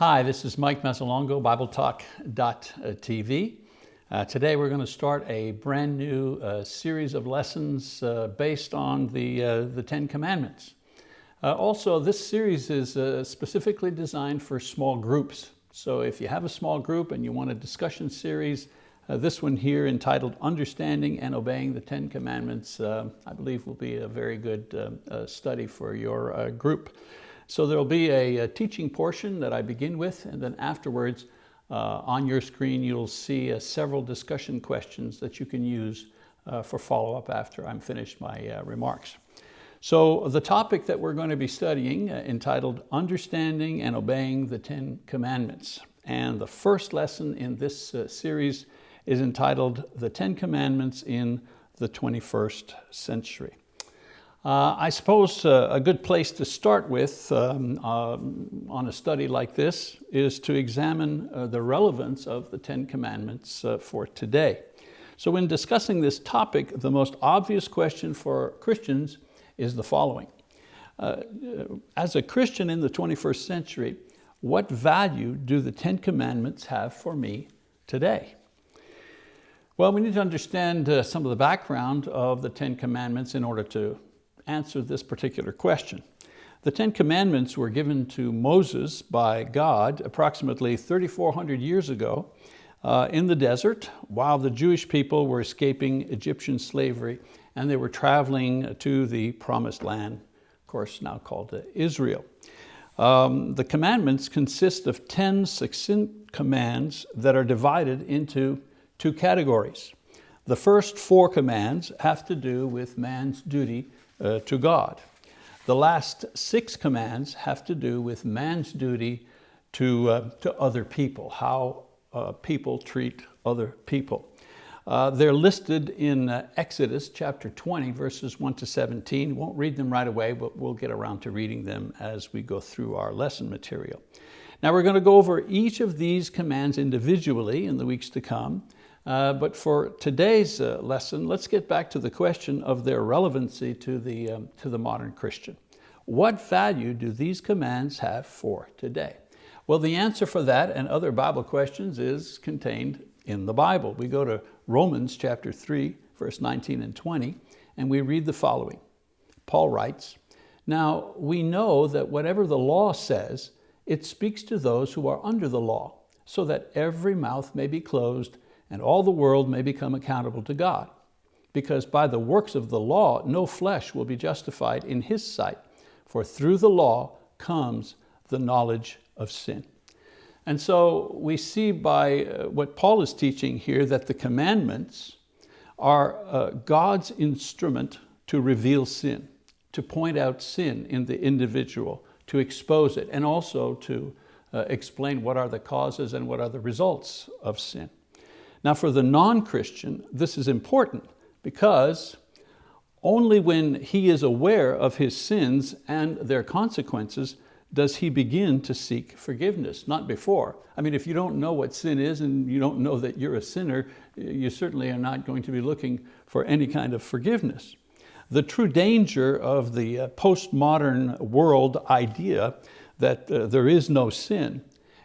Hi, this is Mike Mazzalongo, BibleTalk.tv. Uh, today we're going to start a brand new uh, series of lessons uh, based on the, uh, the Ten Commandments. Uh, also, this series is uh, specifically designed for small groups. So if you have a small group and you want a discussion series, this one here entitled Understanding and Obeying the Ten Commandments, I believe will be a very good study for your group. So there'll be a, a, teaching portion that I begin with, and then afterwards, uh, on your screen, you'll see uh, several discussion questions that you can use uh, for follow-up after I'm finished my uh, remarks. So the topic that we're going to be studying, uh, entitled Understanding and Obeying the Ten Commandments. And the first lesson in this uh, series is entitled The Ten Commandments in the 21st Century. Uh, I suppose uh, a good place to start with um, uh, on a study like this is to examine uh, the relevance of the Ten Commandments uh, for today. So in discussing this topic, the most obvious question for Christians is the following. Uh, as a Christian in the 21st century, what value do the Ten Commandments have for me today? Well, we need to understand some of the background of the Ten Commandments in order to answer this particular question. The Ten Commandments were given to Moses by God approximately 3,400 years ago uh, in the desert while the Jewish people were escaping Egyptian slavery and they were traveling to the promised land, of course now called Israel. Um, the commandments consist of 10 succinct commands that are divided into two categories. The first four commands have to do with man's duty uh, to God. The last six commands have to do with man's duty to, uh, to other people, how uh, people treat other people. Uh, they're listed in uh, Exodus chapter 20, verses 1 to 17. Won't read them right away, but we'll get around to reading them as we go through our lesson material. Now we're going to go over each of these commands individually in the weeks to come. Uh, but for today's uh, lesson, let's get back to the question of their relevancy to the, um, to the modern Christian. What value do these commands have for today? Well, the answer for that and other Bible questions is contained in the Bible. We go to Romans chapter 3, verse 19 and 20, and we read the following. Paul writes, Now we know that whatever the law says, it speaks to those who are under the law, so that every mouth may be closed and all the world may become accountable to God. Because by the works of the law, no flesh will be justified in his sight, for through the law comes the knowledge of sin. And so we see by uh, what Paul is teaching here that the commandments are uh, God's instrument to reveal sin, to point out sin in the individual, to expose it, and also to uh, explain what are the causes and what are the results of sin. Now for the non-Christian, this is important because only when he is aware of his sins and their consequences does he begin to seek forgiveness, not before. I mean, if you don't know what sin is and you don't know that you're a sinner, you certainly are not going to be looking for any kind of forgiveness. The true danger of the uh, postmodern world idea that uh, there is no sin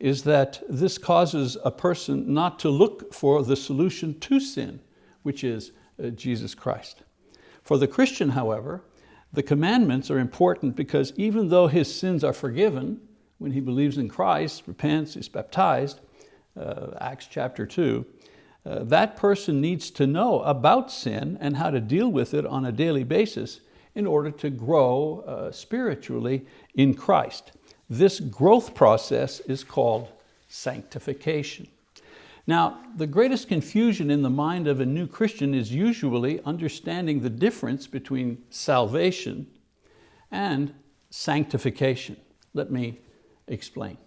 is that this causes a person not to look for the solution to sin, which is uh, Jesus Christ. For the Christian, however, the commandments are important because even though his sins are forgiven, when he believes in Christ, repents, is baptized, uh, Acts chapter two, uh, that person needs to know about sin and how to deal with it on a daily basis in order to grow uh, spiritually in Christ. This growth process is called sanctification. Now, the greatest confusion in the mind of a new Christian is usually understanding the difference between salvation and sanctification. Let me explain.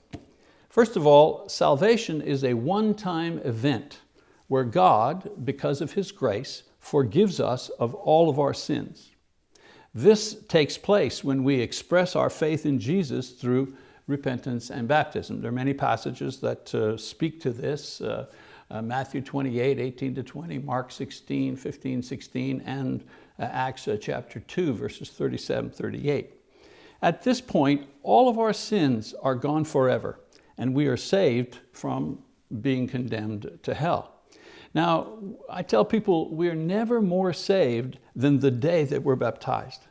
First of all, salvation is a one-time event where God, because of His grace, forgives us of all of our sins. This takes place when we express our faith in Jesus through repentance and baptism. There are many passages that uh, speak to this. Uh, uh, Matthew 28, 18 to 20, Mark 16, 15, 16, and uh, Acts uh, chapter 2, verses 37, 38. At this point, all of our sins are gone forever, and we are saved from being condemned to hell. Now, I tell people we're never more saved than the day that we're baptized.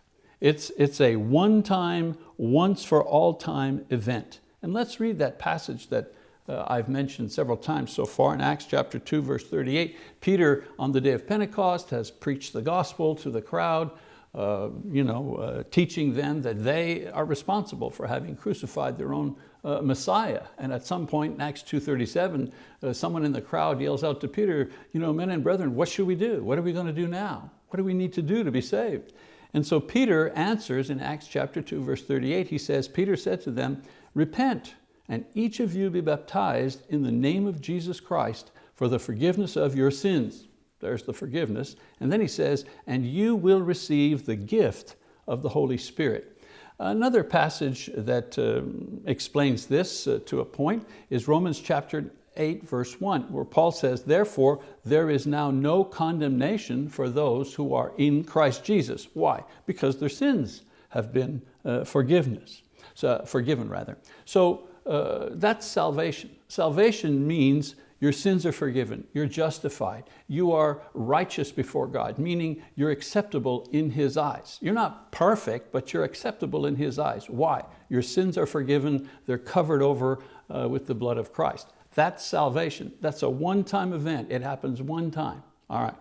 It's, it's a one-time, once for all time event. And let's read that passage that uh, I've mentioned several times so far in Acts chapter 2, verse 38. Peter, on the day of Pentecost, has preached the gospel to the crowd, uh, you know, uh, teaching them that they are responsible for having crucified their own uh, Messiah. And at some point in Acts 2.37, uh, someone in the crowd yells out to Peter, you know, men and brethren, what should we do? What are we going to do now? What do we need to do to be saved? And so Peter answers in Acts chapter 2, verse 38, he says, Peter said to them, repent and each of you be baptized in the name of Jesus Christ for the forgiveness of your sins. There's the forgiveness. And then he says, and you will receive the gift of the Holy Spirit. Another passage that uh, explains this uh, to a point is Romans chapter 8 verse 1 where Paul says, therefore there is now no condemnation for those who are in Christ Jesus. Why? Because their sins have been uh, forgiveness, so, forgiven rather. So uh, that's salvation. Salvation means your sins are forgiven, you're justified, you are righteous before God, meaning you're acceptable in His eyes. You're not perfect, but you're acceptable in His eyes. Why? Your sins are forgiven, they're covered over uh, with the blood of Christ. That's salvation. That's a one-time event. It happens one time. All right.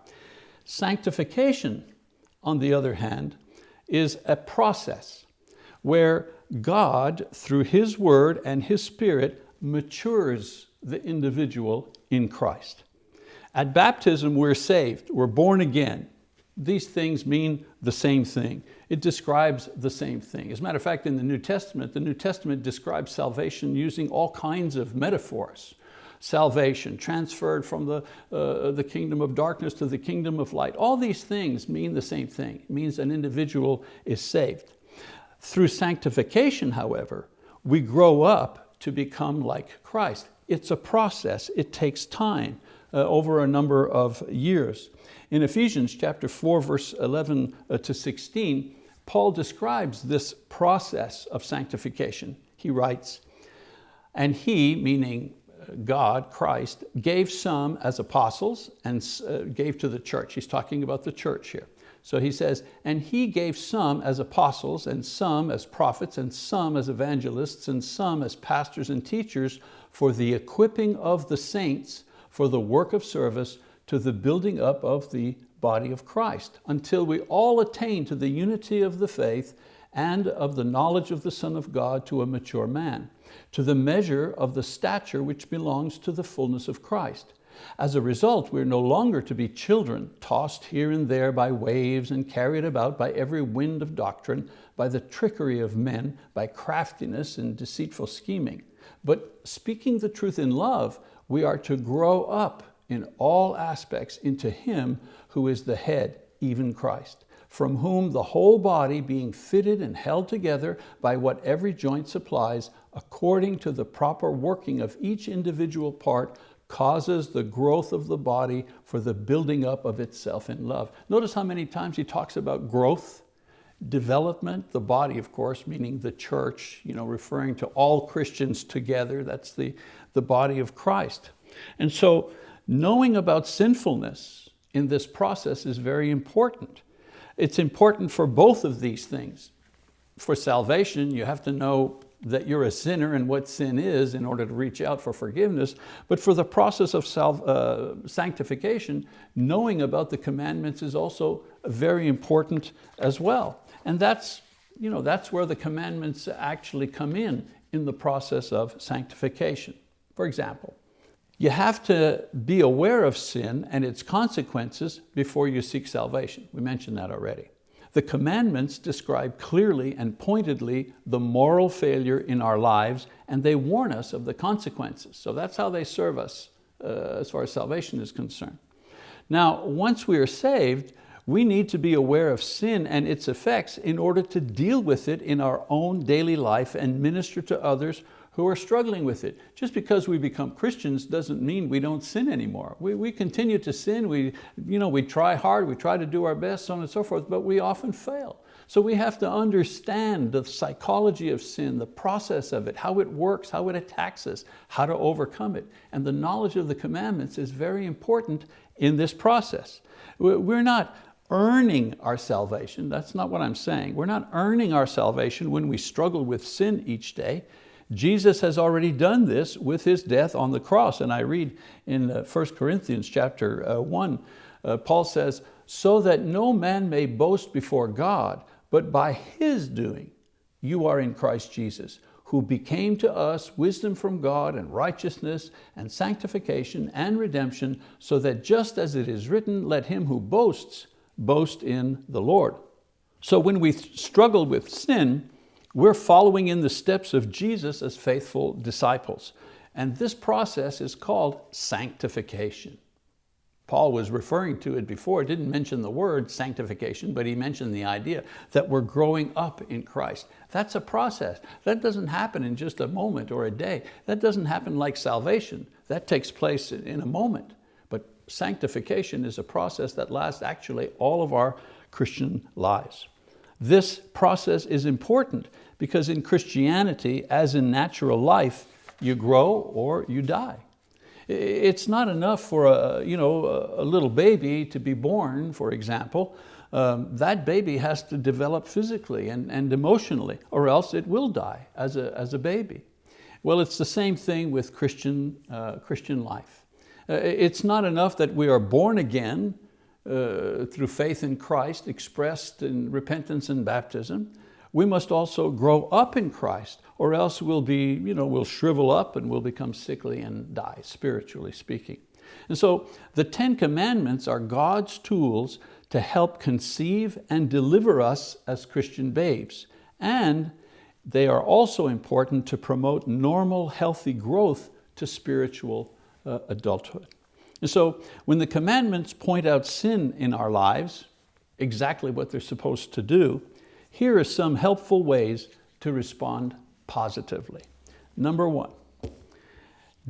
Sanctification, on the other hand, is a process where God, through His word and His spirit, matures the individual in Christ. At baptism, we're saved, we're born again. These things mean the same thing. It describes the same thing. As a matter of fact, in the New Testament, the New Testament describes salvation using all kinds of metaphors. Salvation, transferred from the, uh, the kingdom of darkness to the kingdom of light. All these things mean the same thing. It means an individual is saved. Through sanctification, however, we grow up to become like Christ. It's a process, it takes time uh, over a number of years. In Ephesians chapter 4, verse 11 uh, to 16, Paul describes this process of sanctification. He writes, and he, meaning uh, God, Christ, gave some as apostles and uh, gave to the church. He's talking about the church here. So he says, and he gave some as apostles and some as prophets and some as evangelists and some as pastors and teachers for the equipping of the saints for the work of service to the building up of the body of Christ until we all attain to the unity of the faith and of the knowledge of the Son of God to a mature man, to the measure of the stature which belongs to the fullness of Christ as a result, we're no longer to be children, tossed here and there by waves and carried about by every wind of doctrine, by the trickery of men, by craftiness and deceitful scheming. But speaking the truth in love, we are to grow up in all aspects into Him who is the head, even Christ, from whom the whole body being fitted and held together by what every joint supplies, according to the proper working of each individual part, causes the growth of the body for the building up of itself in love. Notice how many times he talks about growth, development, the body, of course, meaning the church, you know, referring to all Christians together. That's the, the body of Christ. And so knowing about sinfulness in this process is very important. It's important for both of these things. For salvation, you have to know that you're a sinner and what sin is in order to reach out for forgiveness, but for the process of self, uh, sanctification, knowing about the commandments is also very important as well. And that's, you know, that's where the commandments actually come in, in the process of sanctification. For example, you have to be aware of sin and its consequences before you seek salvation. We mentioned that already. The commandments describe clearly and pointedly the moral failure in our lives and they warn us of the consequences. So that's how they serve us uh, as far as salvation is concerned. Now, once we are saved, we need to be aware of sin and its effects in order to deal with it in our own daily life and minister to others who are struggling with it. Just because we become Christians doesn't mean we don't sin anymore. We, we continue to sin, we, you know, we try hard, we try to do our best, so on and so forth, but we often fail. So we have to understand the psychology of sin, the process of it, how it works, how it attacks us, how to overcome it. And the knowledge of the commandments is very important in this process. We're not earning our salvation. That's not what I'm saying. We're not earning our salvation when we struggle with sin each day. Jesus has already done this with His death on the cross. And I read in 1 uh, Corinthians chapter uh, 1, uh, Paul says, so that no man may boast before God, but by His doing, you are in Christ Jesus, who became to us wisdom from God and righteousness and sanctification and redemption, so that just as it is written, let him who boasts, boast in the Lord. So when we struggle with sin, we're following in the steps of Jesus as faithful disciples. And this process is called sanctification. Paul was referring to it before, didn't mention the word sanctification, but he mentioned the idea that we're growing up in Christ. That's a process. That doesn't happen in just a moment or a day. That doesn't happen like salvation. That takes place in a moment. But sanctification is a process that lasts actually all of our Christian lives. This process is important because in Christianity, as in natural life, you grow or you die. It's not enough for a, you know, a little baby to be born, for example. Um, that baby has to develop physically and, and emotionally, or else it will die as a, as a baby. Well, it's the same thing with Christian, uh, Christian life. Uh, it's not enough that we are born again uh, through faith in Christ expressed in repentance and baptism we must also grow up in Christ or else we'll be, you know, we'll shrivel up and we'll become sickly and die, spiritually speaking. And so the Ten Commandments are God's tools to help conceive and deliver us as Christian babes. And they are also important to promote normal, healthy growth to spiritual uh, adulthood. And so when the commandments point out sin in our lives, exactly what they're supposed to do, here are some helpful ways to respond positively. Number one,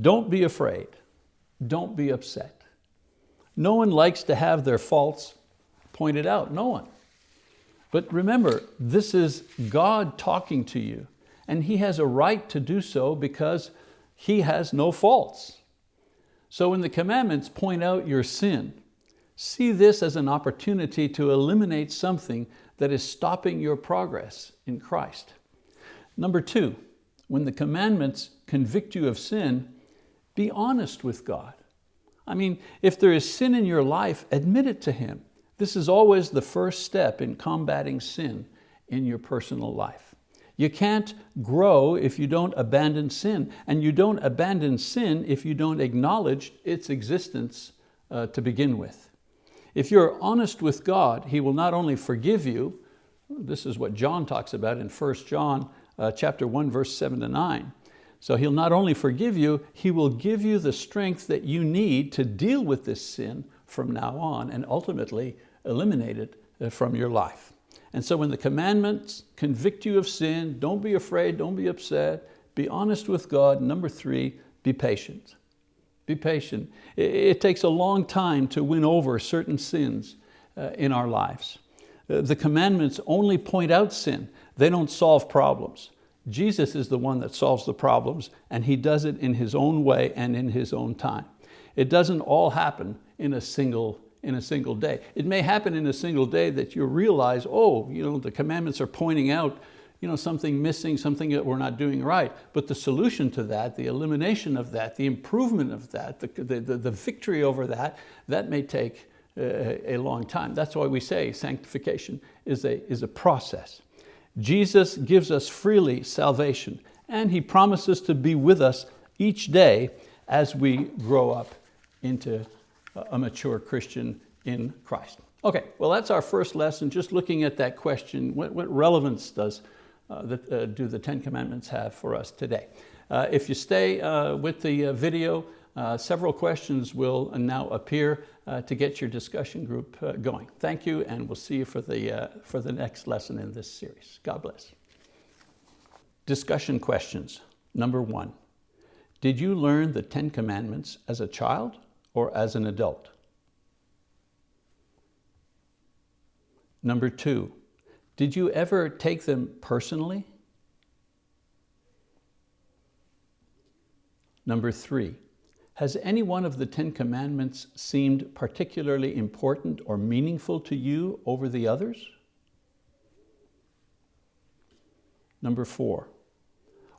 don't be afraid. Don't be upset. No one likes to have their faults pointed out, no one. But remember, this is God talking to you and He has a right to do so because He has no faults. So when the commandments point out your sin, see this as an opportunity to eliminate something that is stopping your progress in Christ. Number two, when the commandments convict you of sin, be honest with God. I mean, if there is sin in your life, admit it to Him. This is always the first step in combating sin in your personal life. You can't grow if you don't abandon sin, and you don't abandon sin if you don't acknowledge its existence uh, to begin with. If you're honest with God, He will not only forgive you, this is what John talks about in 1 John uh, chapter 1, verse 7 to 9. So He'll not only forgive you, He will give you the strength that you need to deal with this sin from now on and ultimately eliminate it uh, from your life. And so when the commandments convict you of sin, don't be afraid, don't be upset, be honest with God. Number three, be patient. Be patient. It takes a long time to win over certain sins uh, in our lives. Uh, the commandments only point out sin. They don't solve problems. Jesus is the one that solves the problems and He does it in His own way and in His own time. It doesn't all happen in a single in a single day. It may happen in a single day that you realize, oh, you know, the commandments are pointing out you know, something missing, something that we're not doing right. But the solution to that, the elimination of that, the improvement of that, the, the, the victory over that, that may take a, a long time. That's why we say sanctification is a, is a process. Jesus gives us freely salvation and He promises to be with us each day as we grow up into a mature Christian in Christ. Okay, well that's our first lesson, just looking at that question, what, what relevance does uh, that, uh, do the Ten Commandments have for us today. Uh, if you stay with the video, several questions will now appear to get your discussion group going. Thank you, and we'll see you for the, for the next lesson in this series. God bless. Discussion questions. Number one, did you learn the Ten Commandments as a child or as an adult? Number two, Did you ever take them personally? Number three, has any one of the Ten Commandments seemed particularly important or meaningful to you over the others? Number four,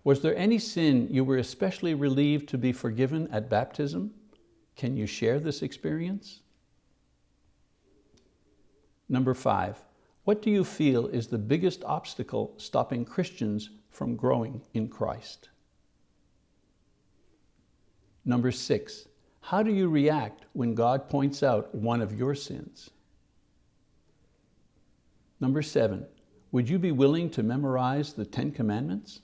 was there any sin you were especially relieved to be forgiven at baptism? Can you share this experience? Number five, what do you feel is the biggest obstacle stopping Christians from growing in Christ? Number six, how do you react when God points out one of your sins? Number seven, would you be willing to memorize the Ten Commandments?